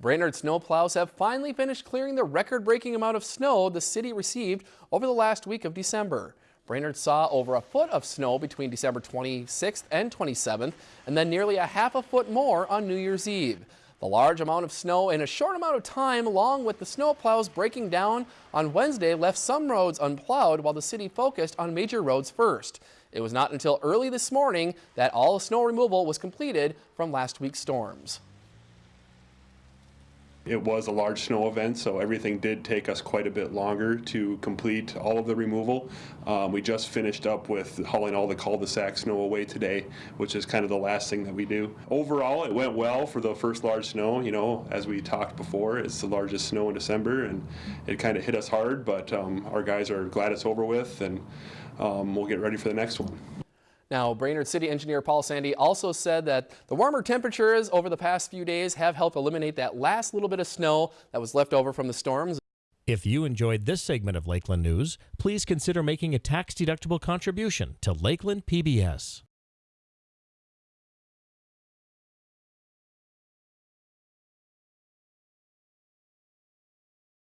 Brainerd snowplows have finally finished clearing the record-breaking amount of snow the city received over the last week of December. Brainerd saw over a foot of snow between December 26th and 27th, and then nearly a half a foot more on New Year's Eve. The large amount of snow in a short amount of time, along with the snowplows breaking down on Wednesday, left some roads unplowed while the city focused on major roads first. It was not until early this morning that all snow removal was completed from last week's storms. It was a large snow event, so everything did take us quite a bit longer to complete all of the removal. Um, we just finished up with hauling all the cul-de-sac snow away today, which is kind of the last thing that we do. Overall, it went well for the first large snow. You know, as we talked before, it's the largest snow in December, and it kind of hit us hard, but um, our guys are glad it's over with, and um, we'll get ready for the next one. Now, Brainerd City Engineer Paul Sandy also said that the warmer temperatures over the past few days have helped eliminate that last little bit of snow that was left over from the storms. If you enjoyed this segment of Lakeland News, please consider making a tax-deductible contribution to Lakeland PBS.